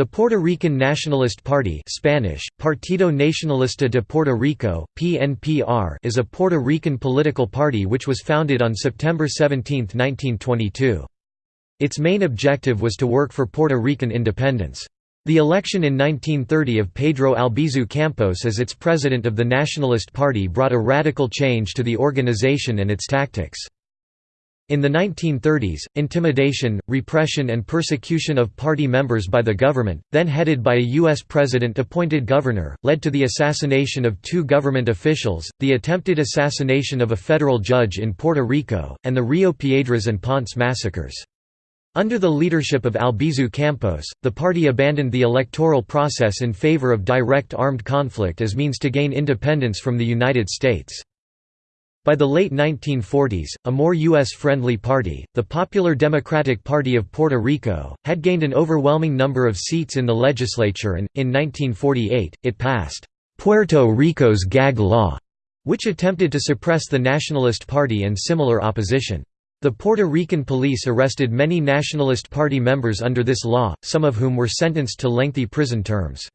The Puerto Rican Nationalist Party Spanish, Partido Nacionalista de Puerto Rico, PNPR is a Puerto Rican political party which was founded on September 17, 1922. Its main objective was to work for Puerto Rican independence. The election in 1930 of Pedro Albizu Campos as its president of the Nationalist Party brought a radical change to the organization and its tactics. In the 1930s, intimidation, repression and persecution of party members by the government, then headed by a U.S. president-appointed governor, led to the assassination of two government officials, the attempted assassination of a federal judge in Puerto Rico, and the Rio Piedras and Ponce massacres. Under the leadership of Albizu Campos, the party abandoned the electoral process in favor of direct armed conflict as means to gain independence from the United States. By the late 1940s, a more U.S.-friendly party, the Popular Democratic Party of Puerto Rico, had gained an overwhelming number of seats in the legislature and, in 1948, it passed, "'Puerto Rico's Gag Law' which attempted to suppress the Nationalist Party and similar opposition. The Puerto Rican police arrested many Nationalist Party members under this law, some of whom were sentenced to lengthy prison terms.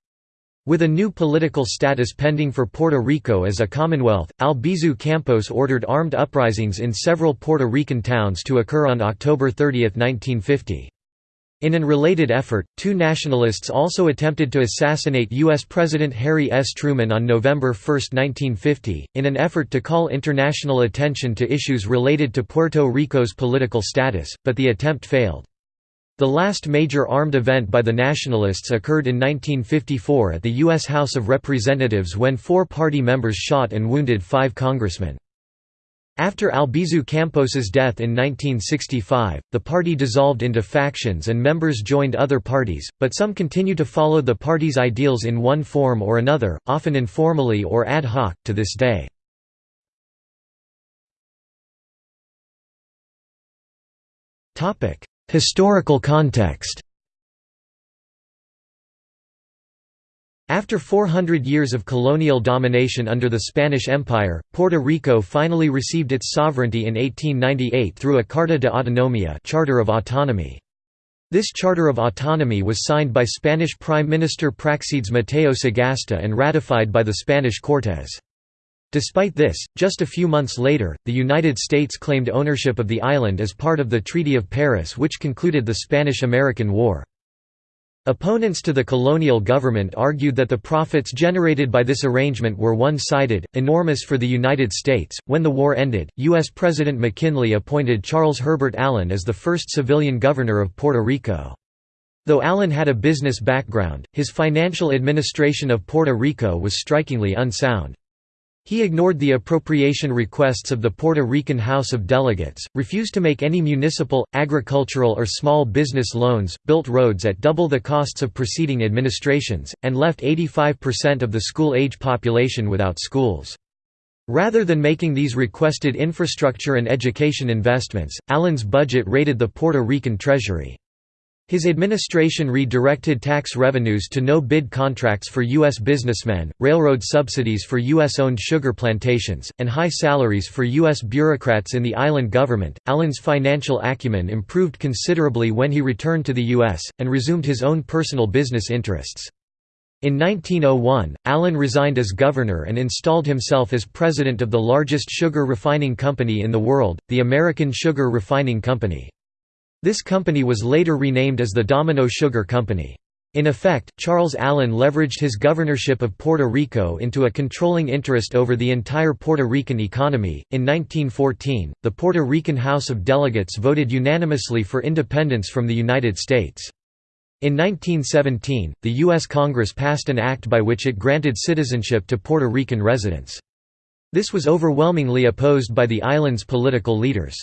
With a new political status pending for Puerto Rico as a commonwealth, Albizu Campos ordered armed uprisings in several Puerto Rican towns to occur on October 30, 1950. In an related effort, two nationalists also attempted to assassinate U.S. President Harry S. Truman on November 1, 1950, in an effort to call international attention to issues related to Puerto Rico's political status, but the attempt failed. The last major armed event by the Nationalists occurred in 1954 at the U.S. House of Representatives when four party members shot and wounded five congressmen. After Albizu Campos's death in 1965, the party dissolved into factions and members joined other parties, but some continue to follow the party's ideals in one form or another, often informally or ad hoc, to this day. Historical context After 400 years of colonial domination under the Spanish Empire, Puerto Rico finally received its sovereignty in 1898 through a Carta de Autonomía Charter of Autonomy. This Charter of Autonomy was signed by Spanish Prime Minister Praxedes Mateo Sagasta and ratified by the Spanish Cortes. Despite this, just a few months later, the United States claimed ownership of the island as part of the Treaty of Paris which concluded the Spanish–American War. Opponents to the colonial government argued that the profits generated by this arrangement were one-sided, enormous for the United States. When the war ended, U.S. President McKinley appointed Charles Herbert Allen as the first civilian governor of Puerto Rico. Though Allen had a business background, his financial administration of Puerto Rico was strikingly unsound. He ignored the appropriation requests of the Puerto Rican House of Delegates, refused to make any municipal, agricultural or small business loans, built roads at double the costs of preceding administrations, and left 85% of the school-age population without schools. Rather than making these requested infrastructure and education investments, Allen's budget raided the Puerto Rican treasury. His administration redirected tax revenues to no-bid contracts for U.S. businessmen, railroad subsidies for U.S.-owned sugar plantations, and high salaries for U.S. bureaucrats in the island government. Allen's financial acumen improved considerably when he returned to the U.S., and resumed his own personal business interests. In 1901, Allen resigned as governor and installed himself as president of the largest sugar refining company in the world, the American Sugar Refining Company. This company was later renamed as the Domino Sugar Company. In effect, Charles Allen leveraged his governorship of Puerto Rico into a controlling interest over the entire Puerto Rican economy. In 1914, the Puerto Rican House of Delegates voted unanimously for independence from the United States. In 1917, the U.S. Congress passed an act by which it granted citizenship to Puerto Rican residents. This was overwhelmingly opposed by the island's political leaders.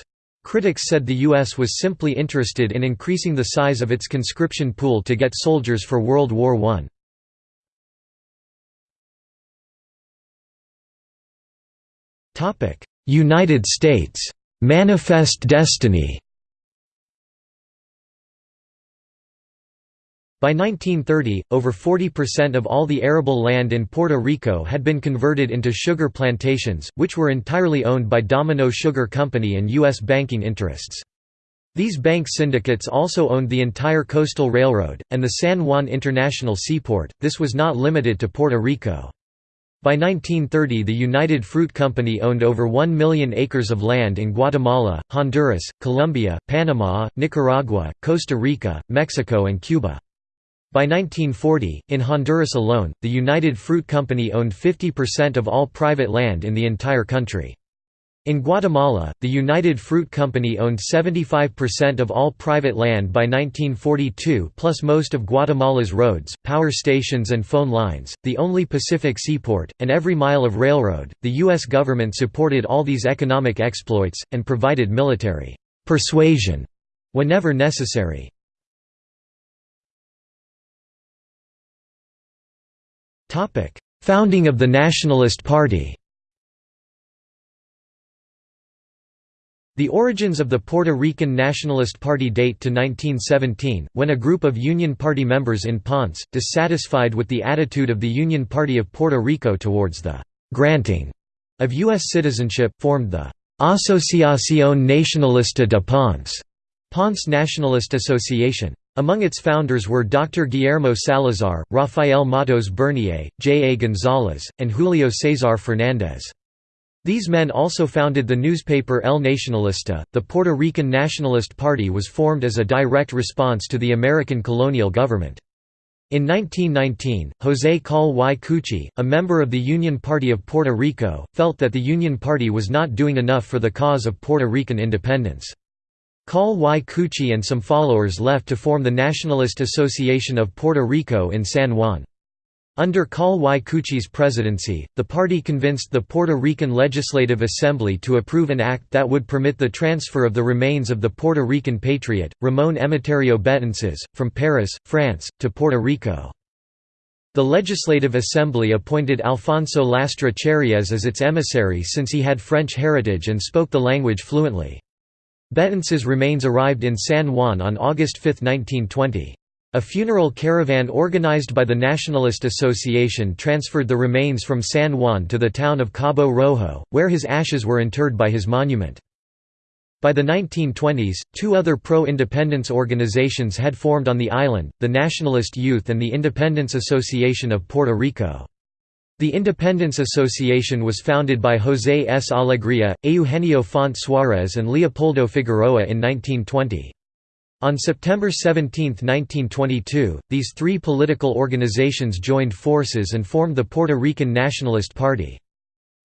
Critics said the U.S. was simply interested in increasing the size of its conscription pool to get soldiers for World War I. United States Manifest Destiny By 1930, over 40% of all the arable land in Puerto Rico had been converted into sugar plantations, which were entirely owned by Domino Sugar Company and U.S. banking interests. These bank syndicates also owned the entire coastal railroad, and the San Juan International Seaport, this was not limited to Puerto Rico. By 1930 the United Fruit Company owned over 1 million acres of land in Guatemala, Honduras, Colombia, Panama, Nicaragua, Costa Rica, Mexico and Cuba. By 1940, in Honduras alone, the United Fruit Company owned 50% of all private land in the entire country. In Guatemala, the United Fruit Company owned 75% of all private land by 1942 plus most of Guatemala's roads, power stations and phone lines, the only Pacific seaport, and every mile of railroad. The U.S. government supported all these economic exploits, and provided military persuasion whenever necessary. Founding of the Nationalist Party The origins of the Puerto Rican Nationalist Party date to 1917, when a group of Union Party members in Ponce, dissatisfied with the attitude of the Union Party of Puerto Rico towards the «granting» of U.S. citizenship, formed the «Asociación Nacionalista de Ponce» Ponce Nationalist Association. Among its founders were Dr. Guillermo Salazar, Rafael Matos Bernier, J. A. González, and Julio César Fernández. These men also founded the newspaper El Nacionalista. The Puerto Rican Nationalist Party was formed as a direct response to the American colonial government. In 1919, José Coll y Cuchi, a member of the Union Party of Puerto Rico, felt that the Union Party was not doing enough for the cause of Puerto Rican independence. Coll y Cuchi and some followers left to form the Nationalist Association of Puerto Rico in San Juan. Under Coll y Cuchi's presidency, the party convinced the Puerto Rican Legislative Assembly to approve an act that would permit the transfer of the remains of the Puerto Rican patriot, Ramón Emeterio Betances, from Paris, France, to Puerto Rico. The Legislative Assembly appointed Alfonso Lastra Charriez as its emissary since he had French heritage and spoke the language fluently. Betances' remains arrived in San Juan on August 5, 1920. A funeral caravan organized by the Nationalist Association transferred the remains from San Juan to the town of Cabo Rojo, where his ashes were interred by his monument. By the 1920s, two other pro-independence organizations had formed on the island, the Nationalist Youth and the Independence Association of Puerto Rico. The Independence Association was founded by José S. Alegría, Eugenio Font Suárez and Leopoldo Figueroa in 1920. On September 17, 1922, these three political organizations joined forces and formed the Puerto Rican Nationalist Party.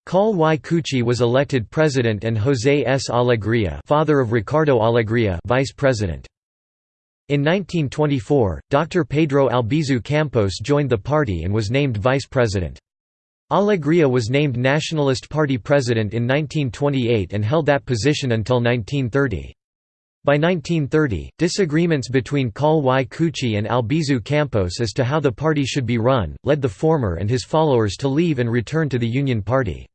Coll y Cuchi was elected president and José S. Alegría father of Ricardo Alegría vice president. In 1924, Dr. Pedro Albizu Campos joined the party and was named vice president. Alegría was named Nationalist Party president in 1928 and held that position until 1930. By 1930, disagreements between Coll y Cuchi and Albizu Campos as to how the party should be run, led the former and his followers to leave and return to the Union Party.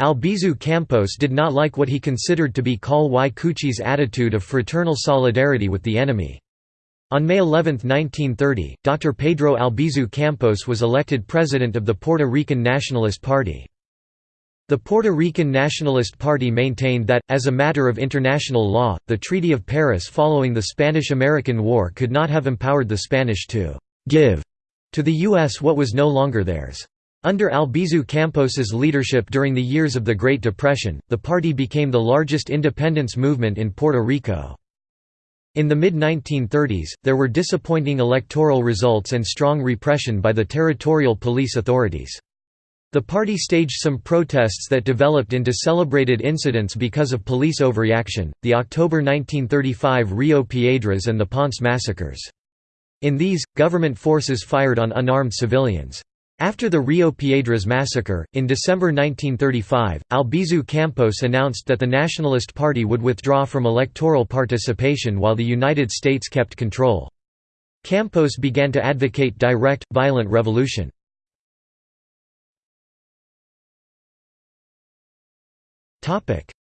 Albizu Campos did not like what he considered to be Coll y Cuchi's attitude of fraternal solidarity with the enemy. On May 11, 1930, Dr. Pedro Albizu Campos was elected president of the Puerto Rican Nationalist Party. The Puerto Rican Nationalist Party maintained that, as a matter of international law, the Treaty of Paris following the Spanish–American War could not have empowered the Spanish to «give» to the U.S. what was no longer theirs. Under Albizu Campos's leadership during the years of the Great Depression, the party became the largest independence movement in Puerto Rico. In the mid-1930s, there were disappointing electoral results and strong repression by the territorial police authorities. The party staged some protests that developed into celebrated incidents because of police overreaction, the October 1935 Rio Piedras and the Ponce massacres. In these, government forces fired on unarmed civilians. After the Rio Piedras massacre, in December 1935, Albizu Campos announced that the Nationalist Party would withdraw from electoral participation while the United States kept control. Campos began to advocate direct, violent revolution.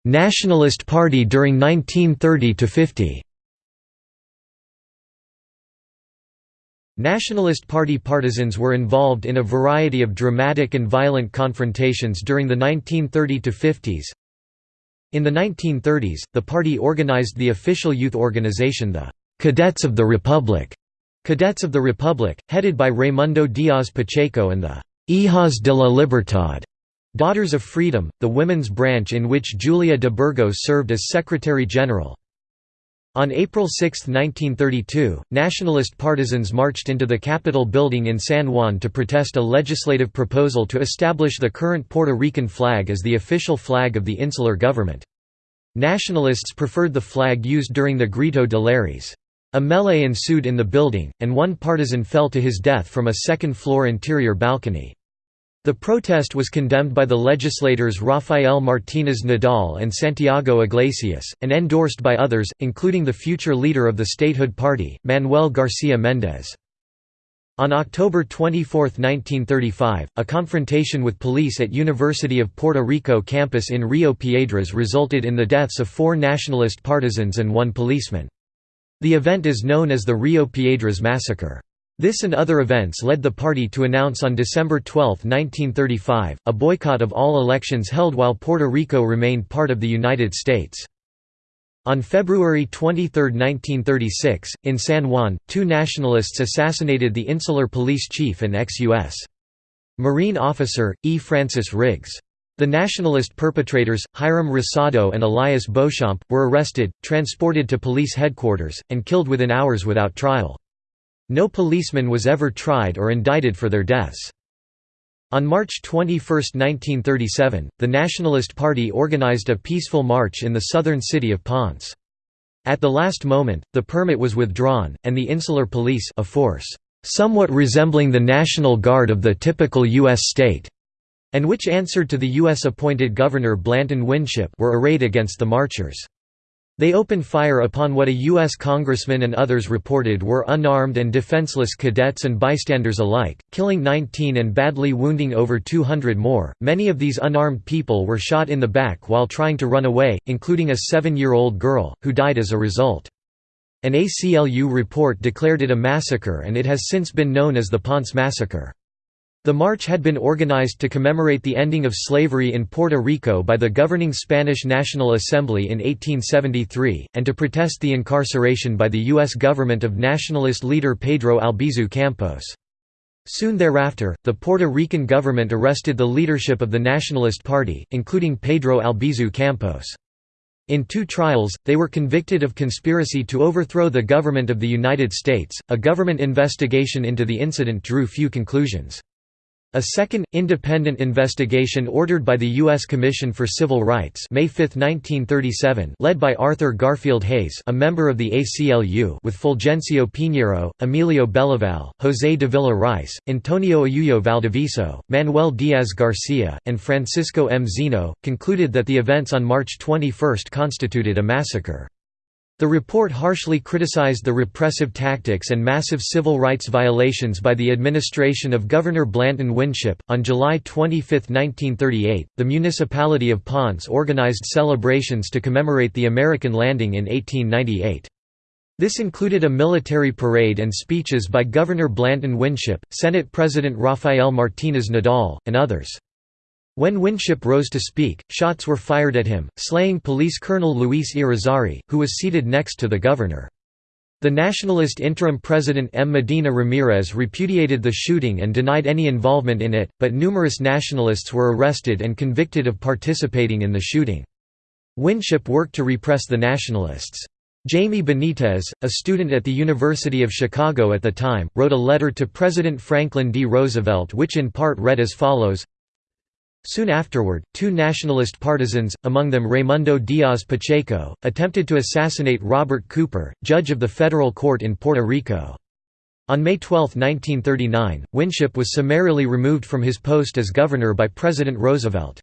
Nationalist Party during 1930–50 Nationalist Party partisans were involved in a variety of dramatic and violent confrontations during the 1930–50s. In the 1930s, the party organized the official youth organization the Cadets of the Republic, Cadets of the Republic, headed by Raimundo Diaz Pacheco and the Hijas de la Libertad, Daughters of Freedom, the women's branch in which Julia de Burgos served as Secretary General. On April 6, 1932, nationalist partisans marched into the Capitol building in San Juan to protest a legislative proposal to establish the current Puerto Rican flag as the official flag of the insular government. Nationalists preferred the flag used during the Grito de Lares. A melee ensued in the building, and one partisan fell to his death from a second-floor interior balcony. The protest was condemned by the legislators Rafael Martínez Nadal and Santiago Iglesias, and endorsed by others, including the future leader of the statehood party, Manuel García Méndez. On October 24, 1935, a confrontation with police at University of Puerto Rico campus in Rio Piedras resulted in the deaths of four nationalist partisans and one policeman. The event is known as the Rio Piedras Massacre. This and other events led the party to announce on December 12, 1935, a boycott of all elections held while Puerto Rico remained part of the United States. On February 23, 1936, in San Juan, two nationalists assassinated the insular police chief and ex-U.S. Marine officer, E. Francis Riggs. The nationalist perpetrators, Hiram Rosado and Elias Beauchamp, were arrested, transported to police headquarters, and killed within hours without trial. No policeman was ever tried or indicted for their deaths. On March 21, 1937, the Nationalist Party organized a peaceful march in the southern city of Ponce. At the last moment, the permit was withdrawn, and the Insular Police a force somewhat resembling the National Guard of the typical U.S. state, and which answered to the U.S.-appointed Governor Blanton Winship were arrayed against the marchers. They opened fire upon what a U.S. congressman and others reported were unarmed and defenseless cadets and bystanders alike, killing 19 and badly wounding over 200 more. Many of these unarmed people were shot in the back while trying to run away, including a seven year old girl, who died as a result. An ACLU report declared it a massacre and it has since been known as the Ponce Massacre. The march had been organized to commemorate the ending of slavery in Puerto Rico by the governing Spanish National Assembly in 1873, and to protest the incarceration by the U.S. government of nationalist leader Pedro Albizu Campos. Soon thereafter, the Puerto Rican government arrested the leadership of the Nationalist Party, including Pedro Albizu Campos. In two trials, they were convicted of conspiracy to overthrow the government of the United States. A government investigation into the incident drew few conclusions. A second, independent investigation ordered by the U.S. Commission for Civil Rights May 5, 1937, led by Arthur Garfield Hays a member of the ACLU with Fulgencio Piñeiro, Emilio Belaval, José Davila Ricci, Antonio Ayuso Valdivieso, Manuel Diaz Garcia, and Francisco M. Zeno, concluded that the events on March 21 constituted a massacre. The report harshly criticized the repressive tactics and massive civil rights violations by the administration of Governor Blanton Winship. On July 25, 1938, the municipality of Ponce organized celebrations to commemorate the American landing in 1898. This included a military parade and speeches by Governor Blanton Winship, Senate President Rafael Martínez Nadal, and others. When Winship rose to speak, shots were fired at him, slaying police colonel Luis Irizarry, who was seated next to the governor. The nationalist interim president M. Medina Ramirez repudiated the shooting and denied any involvement in it, but numerous nationalists were arrested and convicted of participating in the shooting. Winship worked to repress the nationalists. Jaime Benitez, a student at the University of Chicago at the time, wrote a letter to President Franklin D. Roosevelt which in part read as follows Soon afterward, two nationalist partisans, among them Raimundo Diaz Pacheco, attempted to assassinate Robert Cooper, judge of the federal court in Puerto Rico. On May 12, 1939, Winship was summarily removed from his post as governor by President Roosevelt.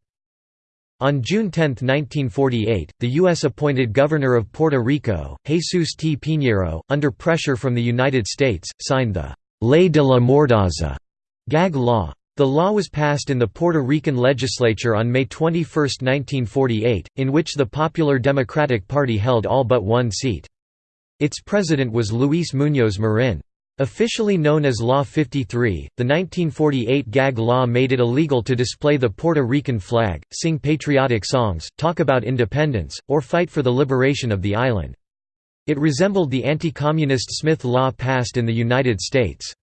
On June 10, 1948, the U.S. appointed governor of Puerto Rico, Jesus T. Piñeiro, under pressure from the United States, signed the «Ley de la Mordaza» gag law. The law was passed in the Puerto Rican legislature on May 21, 1948, in which the Popular Democratic Party held all but one seat. Its president was Luis Muñoz Marin. Officially known as Law 53, the 1948 gag law made it illegal to display the Puerto Rican flag, sing patriotic songs, talk about independence, or fight for the liberation of the island. It resembled the anti-communist Smith Law passed in the United States.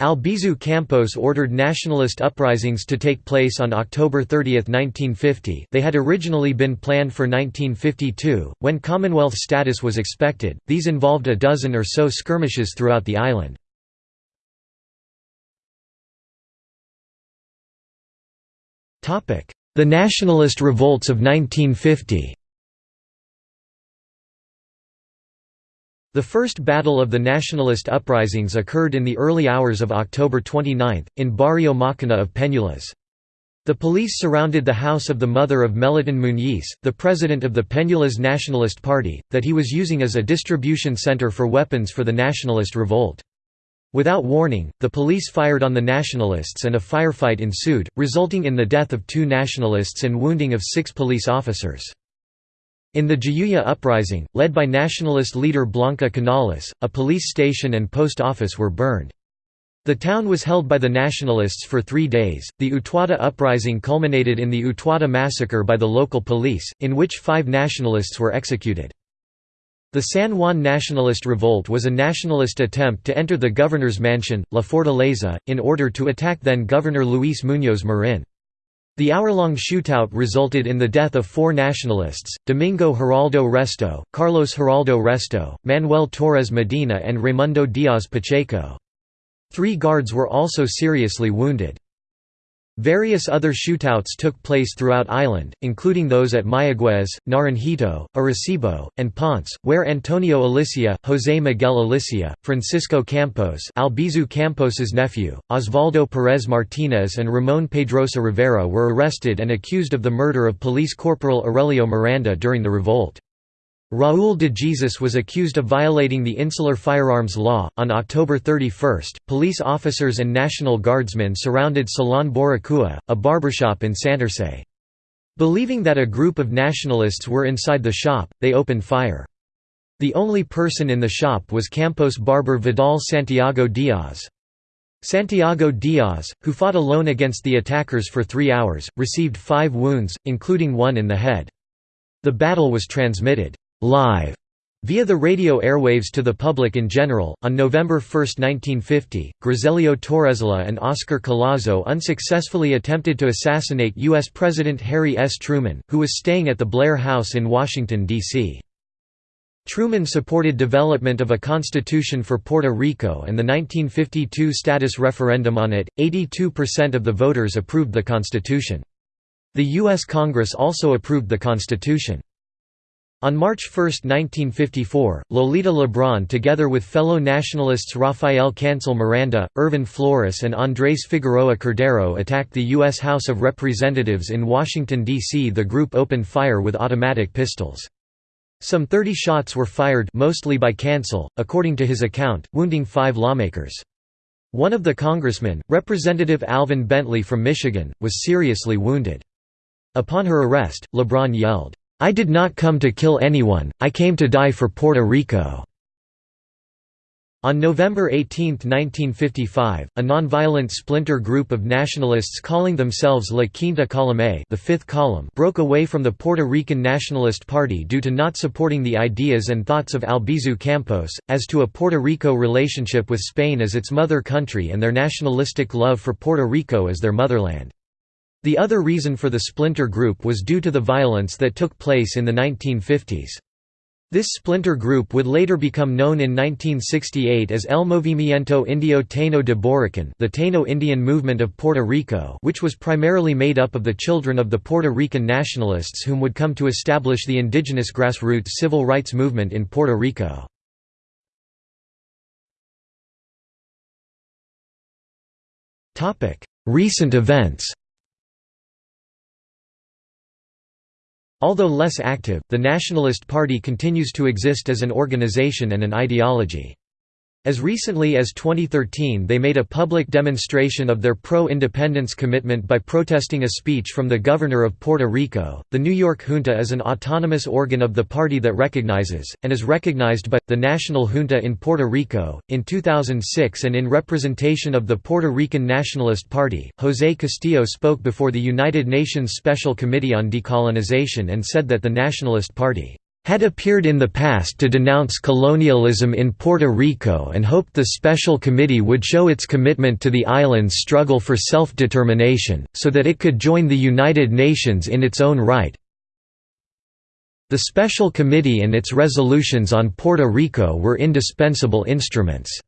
Albizu Campos ordered nationalist uprisings to take place on October 30, 1950 they had originally been planned for 1952, when Commonwealth status was expected, these involved a dozen or so skirmishes throughout the island. The nationalist revolts of 1950 The first battle of the nationalist uprisings occurred in the early hours of October 29, in Barrio Macana of Peñuelas. The police surrounded the house of the mother of Melitón Muñiz, the president of the Peñuelas Nationalist Party, that he was using as a distribution center for weapons for the nationalist revolt. Without warning, the police fired on the nationalists and a firefight ensued, resulting in the death of two nationalists and wounding of six police officers. In the Jayuya uprising, led by nationalist leader Blanca Canales, a police station and post office were burned. The town was held by the nationalists for three days. The Utuado uprising culminated in the Utuado massacre by the local police, in which five nationalists were executed. The San Juan Nationalist Revolt was a nationalist attempt to enter the governor's mansion, La Fortaleza, in order to attack then Governor Luis Muñoz Marin. The hour-long shootout resulted in the death of four nationalists, Domingo Hiraldo Resto, Carlos Hiraldo Resto, Manuel Torres Medina and Raimundo Diaz Pacheco. Three guards were also seriously wounded. Various other shootouts took place throughout island, including those at Mayagüez, Naranjito, Arecibo, and Ponce, where Antonio Alicea, José Miguel Alicea, Francisco Campos Albizu Campos's nephew, Osvaldo Pérez Martínez and Ramón Pedrosa Rivera were arrested and accused of the murder of Police Corporal Aurelio Miranda during the revolt. Raúl de Jesus was accused of violating the insular firearms law. On October 31, police officers and National Guardsmen surrounded Salon Boricua, a barbershop in Santurce. Believing that a group of nationalists were inside the shop, they opened fire. The only person in the shop was Campos barber Vidal Santiago Diaz. Santiago Diaz, who fought alone against the attackers for three hours, received five wounds, including one in the head. The battle was transmitted live via the radio airwaves to the public in general. On November 1, 1950, Griselio Torresola and Oscar Collazo unsuccessfully attempted to assassinate U.S. President Harry S. Truman, who was staying at the Blair House in Washington, D.C. Truman supported development of a constitution for Puerto Rico and the 1952 status referendum on it. 82% of the voters approved the constitution. The U.S. Congress also approved the constitution. On March 1, 1954, Lolita Lebron together with fellow nationalists Rafael Cancel Miranda, Irvin Flores and Andrés Figueroa Cordero attacked the U.S. House of Representatives in Washington, D.C. The group opened fire with automatic pistols. Some 30 shots were fired mostly by Cancel, according to his account, wounding five lawmakers. One of the congressmen, Representative Alvin Bentley from Michigan, was seriously wounded. Upon her arrest, Lebron yelled, I did not come to kill anyone, I came to die for Puerto Rico." On November 18, 1955, a nonviolent splinter group of nationalists calling themselves La Quinta Column the Fifth Column broke away from the Puerto Rican Nationalist Party due to not supporting the ideas and thoughts of Albizu Campos, as to a Puerto Rico relationship with Spain as its mother country and their nationalistic love for Puerto Rico as their motherland. The other reason for the splinter group was due to the violence that took place in the 1950s. This splinter group would later become known in 1968 as El Movimiento Indio Taino de Boriken the Taino Indian movement of Puerto Rico which was primarily made up of the children of the Puerto Rican nationalists whom would come to establish the indigenous grassroots civil rights movement in Puerto Rico. Recent events Although less active, the Nationalist Party continues to exist as an organization and an ideology. As recently as 2013 they made a public demonstration of their pro-independence commitment by protesting a speech from the governor of Puerto Rico. The New York Junta is an autonomous organ of the party that recognizes, and is recognized by, the National Junta in Puerto Rico. In 2006 and in representation of the Puerto Rican Nationalist Party, José Castillo spoke before the United Nations Special Committee on Decolonization and said that the Nationalist Party had appeared in the past to denounce colonialism in Puerto Rico and hoped the Special Committee would show its commitment to the island's struggle for self-determination, so that it could join the United Nations in its own right. The Special Committee and its resolutions on Puerto Rico were indispensable instruments.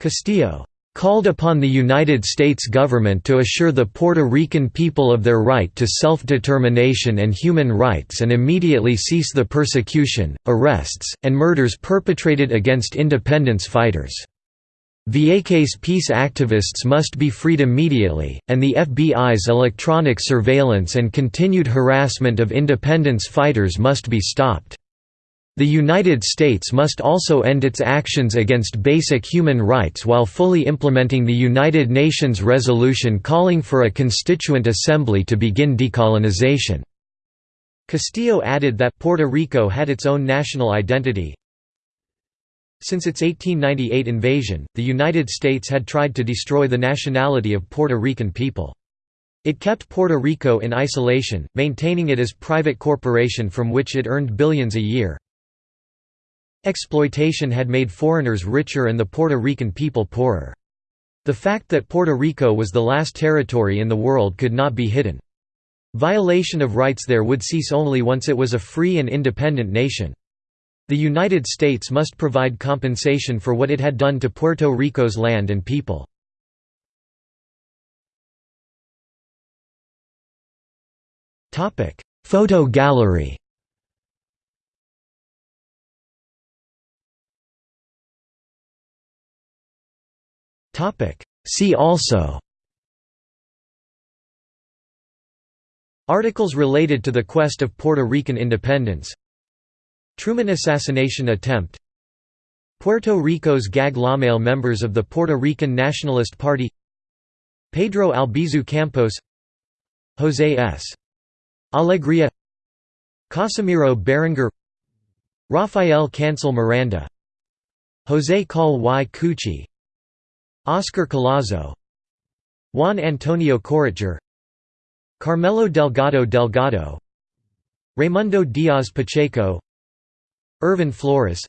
Castillo called upon the United States government to assure the Puerto Rican people of their right to self-determination and human rights and immediately cease the persecution, arrests, and murders perpetrated against independence fighters. Vieques peace activists must be freed immediately, and the FBI's electronic surveillance and continued harassment of independence fighters must be stopped. The United States must also end its actions against basic human rights while fully implementing the United Nations resolution calling for a constituent assembly to begin decolonization. Castillo added that Puerto Rico had its own national identity. Since its 1898 invasion, the United States had tried to destroy the nationality of Puerto Rican people. It kept Puerto Rico in isolation, maintaining it as private corporation from which it earned billions a year. Exploitation had made foreigners richer and the Puerto Rican people poorer. The fact that Puerto Rico was the last territory in the world could not be hidden. Violation of rights there would cease only once it was a free and independent nation. The United States must provide compensation for what it had done to Puerto Rico's land and people. Photo gallery See also. Articles related to the quest of Puerto Rican independence. Truman assassination attempt. Puerto Rico's gag lawmail members of the Puerto Rican Nationalist Party. Pedro Albizu Campos. José S. Alegría. Casimiro Berenguer. Rafael Cancel Miranda. José Coll y Cuchi Oscar Collazo Juan Antonio Corretjer Carmelo Delgado Delgado Raimundo Diaz Pacheco Irvin Flores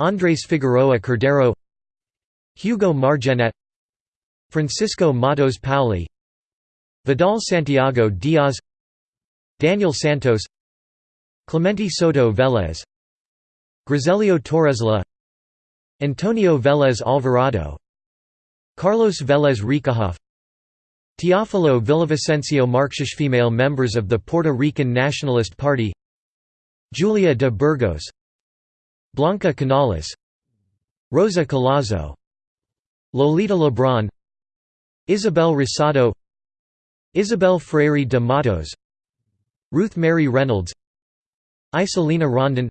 Andrés Figueroa Cordero Hugo Margenat Francisco Matos Paoli Vidal Santiago Diaz Daniel Santos Clemente Soto Vélez Griselio Torresola Antonio Vélez Alvarado Carlos Vélez Rieckehoff Teófilo Villavicencio Marques female members of the Puerto Rican Nationalist Party Julia de Burgos Blanca Canales Rosa Collazo Lolita Lebron Isabel Rosado Isabel Freire de Matos Ruth Mary Reynolds Isolina Rondon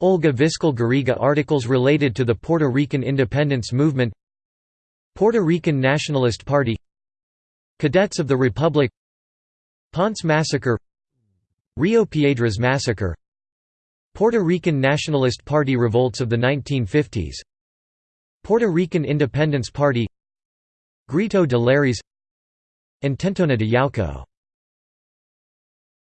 Olga Viscal Garriga Articles related to the Puerto Rican independence movement Puerto Rican Nationalist Party Cadets of the Republic Ponce Massacre Rio Piedras Massacre Puerto Rican Nationalist Party revolts of the 1950s Puerto Rican Independence Party Grito de Lares Intentona de Yauco